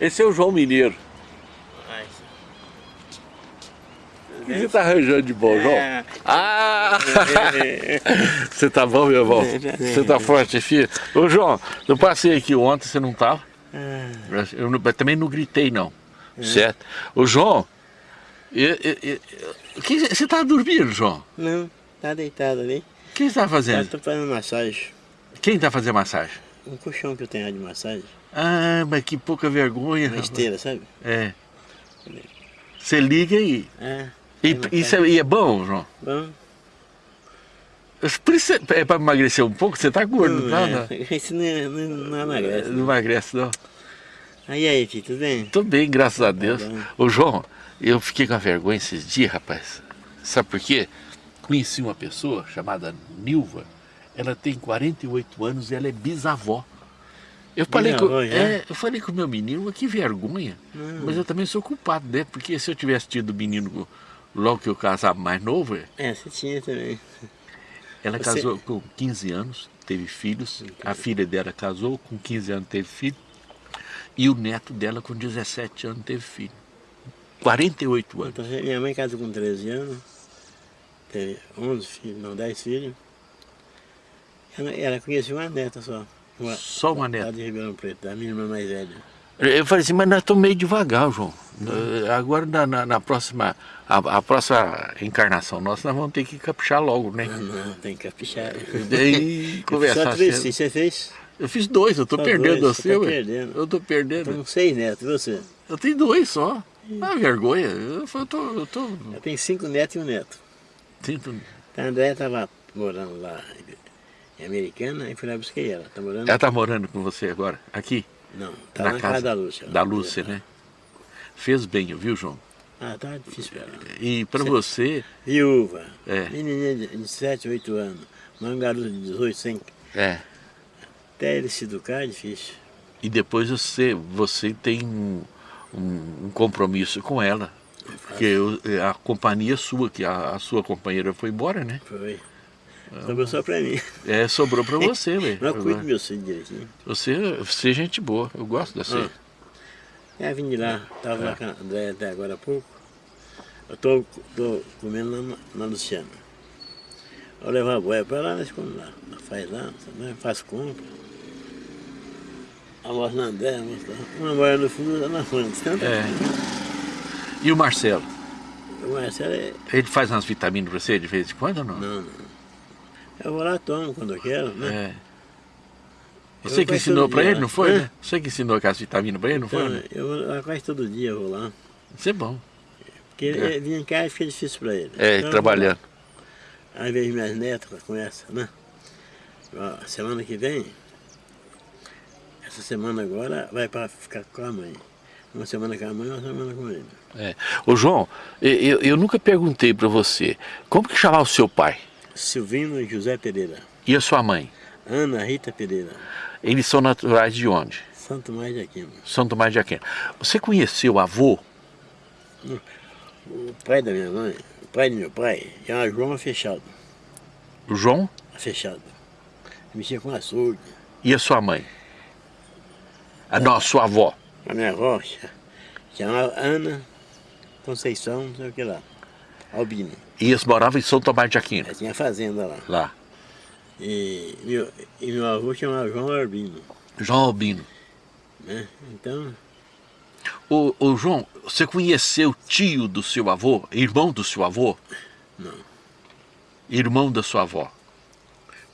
Esse é o João Mineiro. O que você está arranjando de bom, João? É. Ah! você tá bom, meu irmão? Você tá forte, filho? Ô, João, eu passei aqui ontem, você não tava? É. Eu, não- eu também não gritei, não. Certo? Ô, João, eu- eu- eu- você tá dormindo, João? Não, tá deitado ali. O que você tá Eu fazendo? tô fazendo massagem. Quem tá fazendo massagem? Um colchão que eu tenho de massagem. Ah, mas que pouca vergonha. Rapaz. esteira, sabe? É. Você liga aí. É. E, faz isso é, e é bom, João? Bom. É para emagrecer um pouco, você tá gordo, Não, não, é. não, Isso não, é- não, não emagrece. não emagrece não. Aí, aí, filho, tudo bem? Tô bem, graças a Deus. bom. Ô João, eu fiquei com a vergonha esses dias, rapaz. Sabe por quê? Conheci uma pessoa chamada Nilva. Ela tem 48 anos e ela é bisavó. Eu falei, com, Bisavó, já? é, eu falei com o meu menino, mas que vergonha. Mas eu também sou culpado, né? Porque se eu tivesse tido menino logo que eu casava mais novo, É, você tinha também. ela Você- casou com 15 anos, teve filhos. A filha dela casou, com 15 anos teve filho. E o neto dela, com 17 anos, teve filho. 48 anos. Então, minha mãe casou com 13 anos. Teve 11 filhos, não, 10 filhos. Ela, conhecia uma neta só. Uma, Só uma neta. de Ribeirão Preto, da minha irmã mais velha. Eu falei assim, mas nós estamos meio devagar, João. Eh, Agora, na, na- na próxima, a, a próxima encarnação nossa, nós vamos ter que caprichar logo, né? Ah, não, tem que caprichar. E Só conversar três cedo. filhos, você fez? Eu fiz dois, eu Só perdendo dois, você, tá perdendo. Eu tô perdendo. Então, seis netos, e você? Eu tenho dois só. Ah, vergonha. Eu, eu tô. Eu tô Eu tenho cinco netos e um neto. sinto- A André estava morando lá em Americana e fui lá buscar ela. Tá morando? Ela tá morando com você agora? Aqui? Não, tá na na casa, da Lúcia. Da Lúcia, né? Fez bem, viu, João? Ah, tá difícil pra ela. E pra você, Viúva, É. menininha de, de 7, 8 anos, uma garota de 18, sem, é. até ele se educar é difícil. E depois você, você tem um, um- um compromisso com ela. Porque eu- a companhia sua, que a, a sua companheira foi embora, né? Foi. Sobrou só pra mim. É, sobrou pra você, velho. Eu cuido do meu filho direitinho. Você, você é gente boa, eu gosto de você. Ah. É, vim de lá, estava lá com a André até agora há pouco. Eu tô, tô comendo lá na, na Luciana. Eu levo a boia para lá, nós comemos lá. Nós Faz lá, faz compra. Almoço na André, almoço lá. Uma boia no fundo, outra na frente. É. E o Marcelo? O Marcelo é... Ele faz umas vitaminas pra você de vez em quando ou não? Não, não. Eu vou lá, tomo quando eu quero, né? É. Você que ensinou dia, ele, não foi, né? né? Você que ensinou aquelas vitaminas pra ele, não foi? Então, né? eu vou lá quase todo dia, eu vou lá. Isso é bom. Porque ele vinha em casa fica difícil para ele. É, Então, trabalhando. Aí vejo minhas netas com essa, né? Ó, semana que vem, essa semana agora vai para ficar com a mãe. Uma semana com a mãe, uma semana com ele. É. Ô João, eu, eu- eu nunca perguntei pra você, como que chamava o seu pai Silvino José Pereira, e a sua mãe? Ana Rita Pereira, Eles são naturais de onde? Santo Mais de Aquino. São Tomás de Aquino. Você conheceu o avô? O pai da minha mãe, o pai do meu pai, era João Fechado. O João Fechado. Mexia com açougue. e a sua mãe? A não, a sua avó. A minha avó chamava Ana Conceição, não sei o que lá. Albino. E eles moravam em São Tomás de Aquino, Ela tinha fazenda lá. lá. E meu, e meu avô chamava João Albino. João Albino. Né? Então, Ô, ô João, você conheceu o tio do seu avô? Irmão do seu avô? Não. Irmão da sua avó?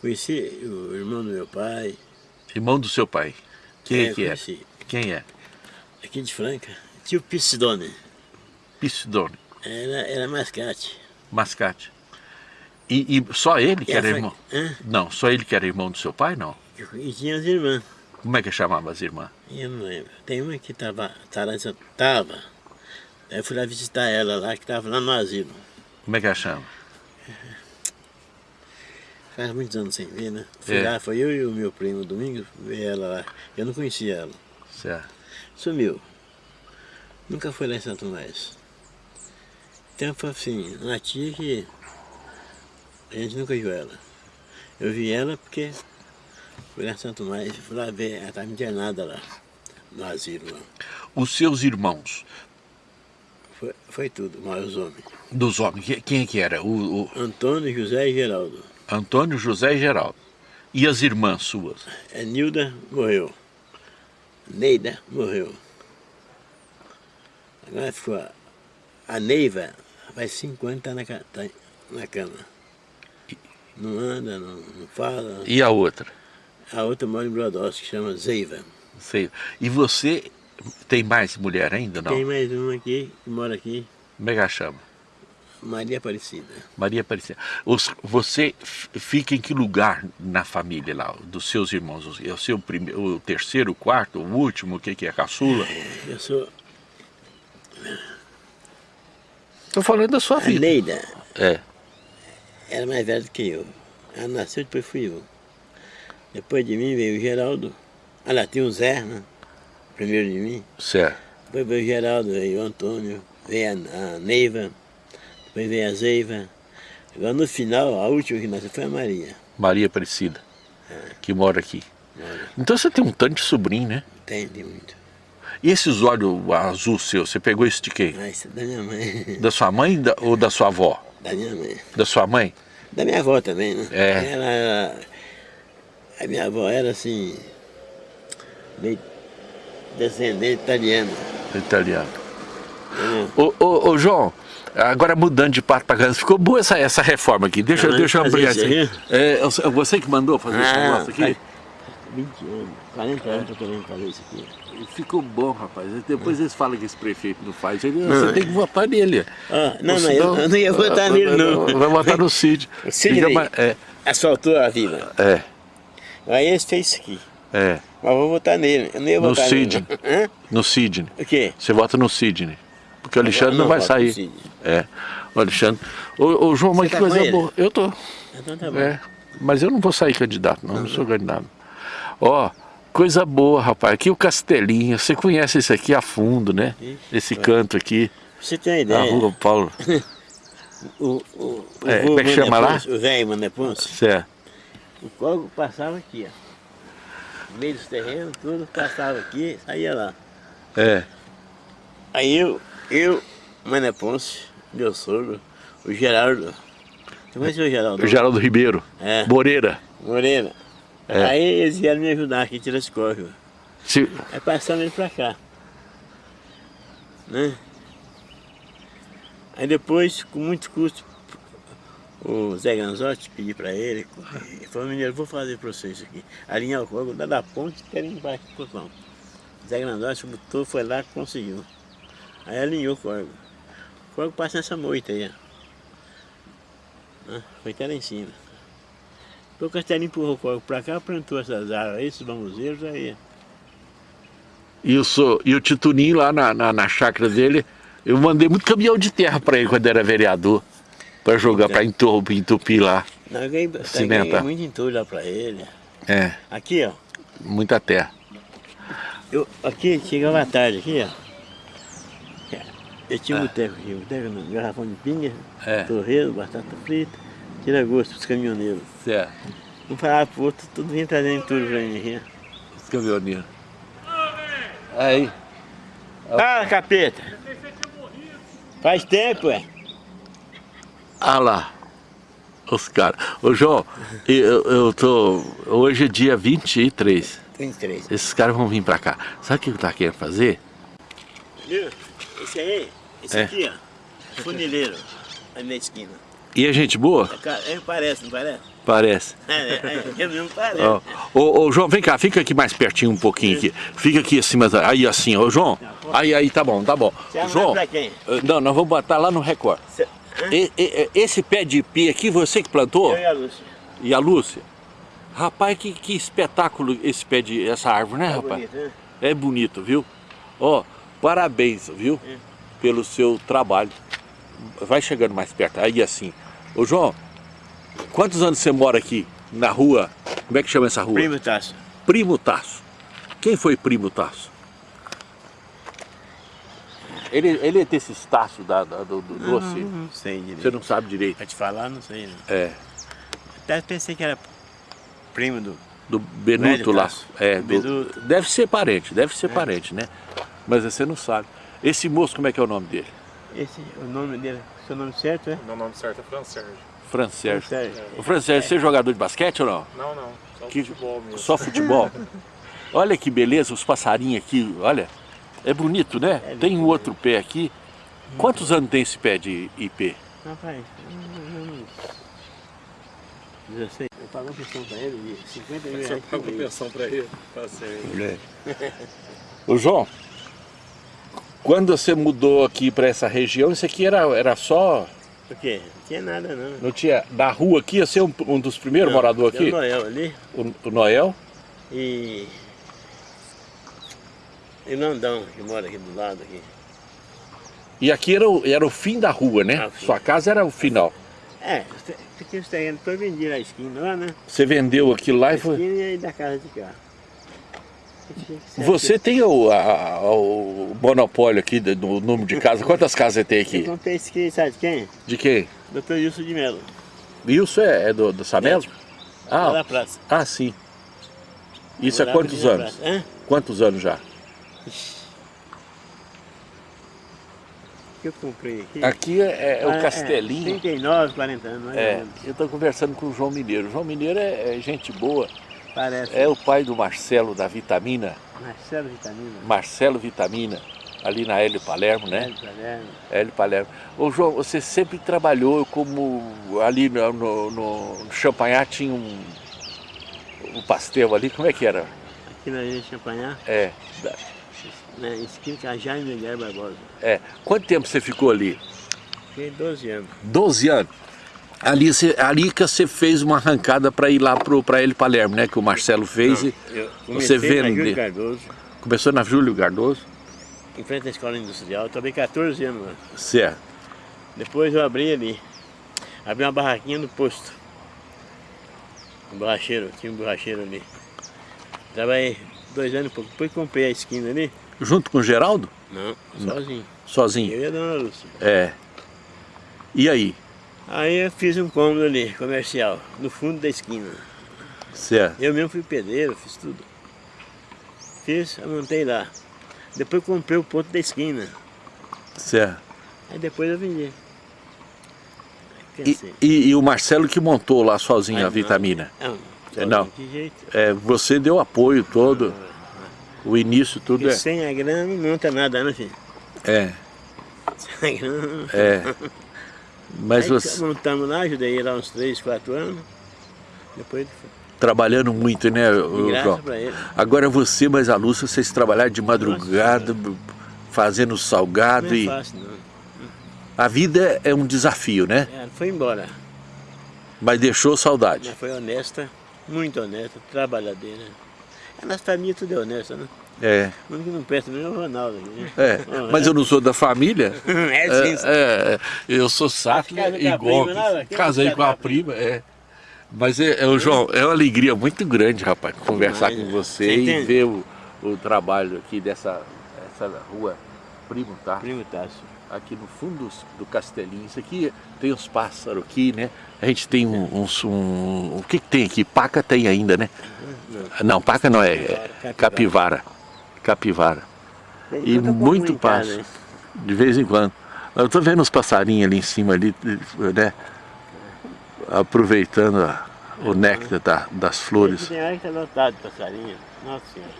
conheci o irmão do meu pai. Irmão do seu pai? Quem é, que é? Quem é? Aqui de Franca. Tio Piscidone. Piscidone, Era, era mascate. Mascate. E, e só ele que era irmão? Hã? Não, só ele que era irmão do seu pai, não? E tinha as irmãs. Como é que chamava as irmãs? Eu não lembro. Tem uma que estava. Tava. Aí eu fui lá visitar ela lá, que estava lá no asilo. Como é que ela chama? Faz muitos anos sem ver, né? Fui É. lá, foi eu e o meu primo domingo ver ela lá. Eu não conhecia ela. Certo. Sumiu. Nunca foi lá em Santo Mais. Então foi assim, uma tia que a gente nunca viu ela. Eu vi ela porque fui lá em Santo Mais, fui lá ver, ela estava internada lá, no asilo lá. Os seus irmãos? Foi, foi tudo, mas os homens. Dos homens, que- quem é que era? O, o Antônio, José e Geraldo. Antônio, José e Geraldo. E as irmãs suas? A Nilda morreu. Neida morreu. Agora ficou a Neiva, faz cinco anos tá na, ca- tá na cama. Não anda, não, não fala. E a outra? A outra mora em Brodowski, que chama Zeiva. Sei. E você tem mais mulher ainda, não? Tem mais uma aqui, que mora aqui, Como é que ela chama? Maria Aparecida. Maria Aparecida. Os- você fica em que lugar na família lá, dos seus irmãos? É o seu primeiro, o terceiro, o quarto, o último, o que, que é? Caçula? Eu sou Estou falando da sua a vida. Neida, É. era mais velha do que eu. Ela nasceu, depois fui eu. Depois de mim veio o Geraldo. Ah lá, tinha o Zé, né? Primeiro de mim. Certo. Depois veio o Geraldo, veio o Antônio, veio a, a Neiva, depois veio a Zeiva. Agora no final, a última que nasceu foi a Maria. Maria Aparecida, que mora aqui. Mora. Então você tem um tanto de sobrinho, né? Tem, tem muito. E esses olhos azul seu, você pegou isso de quem? Ah, isso é da minha mãe. Da sua mãe da- ou da sua avó? Da minha mãe. Da sua mãe? Da minha avó também, né? É. Ela. A minha avó era assim... Meio descendente italiana. Italiano. entendeu? Ô, ô, ô, João, agora mudando de pato para casa, ficou boa essa, essa reforma aqui. Deixa, Ah, deixa eu isso aqui. É, é você que mandou fazer esse Ah, negócio aqui? faz 20 anos, 40 anos que eu tô querendo fazer isso aqui. Ficou bom, rapaz. Depois eles falam que esse prefeito não faz. Ele, você tem que votar nele. Ah, não, mas eu, senão- eu não ia votar nele, não. Vai votar no Cid. O Sidney. Fica mais- É, Asfaltou a vila. é, Aí esse fez isso aqui. é. Mas vou votar nele. Eu não ia No votar Sidney. nele. Hã? No Sidney. O quê? Você vota no Sidney. Porque o Alexandre não, não vai no sair. Sidney. É. O Alexandre. Ô, ô, João, mas Você que tá coisa boa. Eu tô. Então tá bom. É. Mas eu não vou sair candidato, não. Não sou candidato. Ó, coisa boa, rapaz. Aqui o Castelinho. Você conhece esse aqui a fundo, né? Esse canto aqui. Você ter uma A ideia, rua Paulo. o, o, o, É, como é que chama lá? O velho Mané Ponce, Certo. o córrego passava aqui, ó. No meio dos terrenos, tudo passava aqui, saía lá. É. Aí eu, eu, Mané Ponce, meu sogro, o Geraldo. Você conhece o Geraldo? O Geraldo Ribeiro. É. Moreira. Moreira. É. Aí eles vieram me ajudar aqui, esse córrego. Se- Aí passamos ele pra cá. Né? Aí depois, com muito custo, o Zé Ganzotti pedi pra ele, ele falou, menino, eu vou fazer pra vocês aqui. Alinhar o corpo, dar da ponte, pro pão. O Zé Ganzotti botou, foi lá e conseguiu. Aí alinhou o corpo. O corpo passa nessa moita aí, ó. Né? Foi até lá em cima. Então o Castelinho empurrou o corpo pra cá, plantou essas árvores aí, esses bambuzeiros aí. E, o, so- e o Tituninho lá na, na, na chácara dele, eu mandei muito caminhão de terra pra ele quando era vereador. Pra jogar, pra entupir, entupir lá. Cimentar. ganhei muito entulho lá pra ele. É, Aqui, ó. muita terra. Eu, aqui, chegava à tarde, aqui, ó. Eu tinha um boteco aqui, um boteco garrafão de pinga, É. torresmo, batata frita, tira gosto pros caminhoneiros. Certo. Um falava pro outro, tudo vinha trazendo entulho pra mim. Os caminhoneiros. Aí. Ah, capeta! Faz tempo, é. Ah lá. Os caras. Ô João, eu, eu tô. Hoje é dia 23. 33. Esses caras vão vir pra cá. Sabe o que eu tava querendo fazer? Viu? Esse aí, esse É. aqui, ó. Funileiro, ali na esquina. E é gente boa? É, é, parece, não parece? Parece. É, é, é, mesmo parece. Ó, Ô, ô, João, vem cá, fica aqui mais pertinho um pouquinho aqui. Fica aqui acima. da- Aí assim, ô João. Aí, aí, tá bom, tá bom. Você João. pra quem? eh, Não, nós vamos botar lá no Record. Cê-? E- e- esse pé de pi aqui, você que plantou? Eu e a Lúcia. E a Lúcia? Rapaz, que, que espetáculo esse pé de. essa árvore, né, Tá rapaz? bonito, né? É bonito, viu? Ó, parabéns, viu? É. Pelo seu trabalho. Vai chegando mais perto. Aí assim. Ô João, quantos anos você mora aqui? Na rua? Como é que chama essa rua? Primo Tasso. Primo Tasso. Quem foi Primo Tasso? Ele, ele é desses taços da, da- do, do doce? Não sei direito. Você não sabe direito. Pra te falar, não sei. Não. É. Até pensei que era primo do... Do Benuto lá. É, Do Benuto. deve ser parente, deve ser parente, né? Mas você não sabe. Esse moço, como é que é o nome dele? Esse, o nome dele, seu nome certo é? Meu nome certo é Fran Sérgio. Fran Sérgio. Sérgio. O Fran Sérgio, você é jogador de basquete ou não? Não, não. Só Que- futebol mesmo. Só futebol? olha que beleza, os passarinhos aqui, olha. É bonito, né? É tem um outro pé aqui. Quantos anos tem esse pé de IP? Rapaz, uns 16. Eu pago uma pensão pra ele de 50 mil reais por pago pensão pra ele. Tá certo. Ô João, quando você mudou aqui para essa região, isso aqui era, era só... Por quê? Não tinha nada não. Não tinha... Da rua aqui, ia ser um, um dos primeiros Não, moradores aqui? o Noel ali O, o Noel? e... E o Landão, que mora aqui do lado aqui. E aqui era o, era o fim da rua, né? Ah, o. Sua casa era o final. É, porque os terrenos todos vendiam a esquina lá, né? Você vendeu aquilo lá A e foi... esquina e aí da casa de cá. Você tem o, a- o monopólio aqui do, número de casas. Quantas casas você tem aqui. Eu comprei esse aqui, sabe de quem? De quem? Doutor Wilson de Mello. Isso é, é do, do Samelo? Lá Ah, da praça. ah, sim. Isso há quantos anos? Quantos anos já? O que eu comprei aqui? Aqui é, é o Ah, Castelinho. 39, 40 anos, É, eu estou conversando com o João Mineiro. O João Mineiro é, é gente boa. Parece. É o pai do Marcelo da Vitamina, Marcelo Vitamina. Marcelo Vitamina, ali na Hélio Palermo, né? Hélio Palermo. Hélio Palermo. Ô João, você sempre trabalhou como ali no, no, no Champanhar tinha um, um pastel ali, como é que era? Aqui na Ilha Champanhar, É, da- na esquina a Jaime Miguel Barbosa. é. Quanto tempo você ficou ali? Fiquei 12 anos. 12 anos. Ali, você, ali que você fez uma arrancada para ir lá para Hélio Palermo, né? Que o Marcelo fez e Eu Você comecei na vende? Júlio Cardoso, começou na Júlio Cardoso. em frente à escola industrial. Trabalhei 14 anos lá. Certo. Depois eu abri ali. Abri uma barraquinha no posto. Um borracheiro, tinha um borracheiro ali. Trabalhei dois anos e pouco. Depois comprei a esquina ali. Junto com o Geraldo? Não, sozinho. Sozinho? Eu e a dona Lúcia. É. E aí? Aí eu fiz um cômodo ali, comercial, no fundo da esquina. Certo. Eu mesmo fui pedreiro, fiz tudo. Fiz, eu montei lá. Depois comprei o ponto da esquina. Certo. Aí depois eu vendi. E, e- e o Marcelo que montou lá sozinho Aí a não, vitamina? Não, É, não. De jeito. É, você deu apoio todo, o início tudo Porque é. sem a grana não monta nada, né, filho? É, Sem a grana não é. Mas Aí você montamos lá, ajudei lá uns 3, 4 anos. Depois, trabalhando muito, né, João? Agora você mais a Lúcia, vocês trabalharam de madrugada, fazendo salgado Não é e fácil, não. a vida é um desafio, né? Ela foi embora. Mas deixou saudade. Ela foi honesta, muito honesta, trabalhadeira. A nossa família tudo é honesta, né? É, O único que não presta mesmo é o Ronaldo né? é. Mas eu não sou da família. É, sim, sim. É, é, eu sou Sattler Casa a e Gomes. prima, né? Quem Casei com a com a prima, é. Mas, é, é, o João, é uma alegria muito grande, rapaz, conversar Demais, com né? você Você e entende? ver o, o trabalho aqui dessa essa rua Primo tá? Primo Tássio. Aqui no fundo do Castelinho. Isso aqui tem uns pássaros aqui, né? A gente tem um, uns. Um, o que, que tem aqui? Paca tem ainda, né? Não, paca não é. é capivara. Capivara. E eu como muito passo. hein? De vez em quando. Eu tô vendo os passarinhos ali em cima, ali, né? Aproveitando a- o néctar da- das flores. Tem hora que tá lotado de passarinho. Nossa senhora.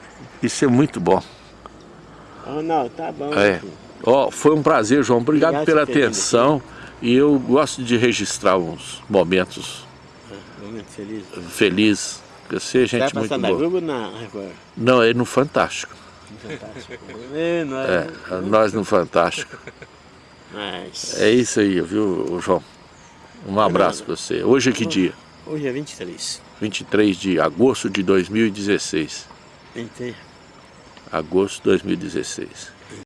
Isso é muito bom. Ô, Ronaldo, tá bom. É. Ó, foi um prazer, João. Obrigado, Obrigado pela atenção. E eu gosto de registrar uns momentos Momento feliz. felizes. Você é gente muito passando na. Globo ou na Record? Não, é no Fantástico. Fantástico. é, nós, É, nós no Fantástico. Mas, É isso aí, viu, João? Um abraço pra você. Hoje é que dia? hoje é 23. 23 de agosto de 2016. 23. Agosto de 2016.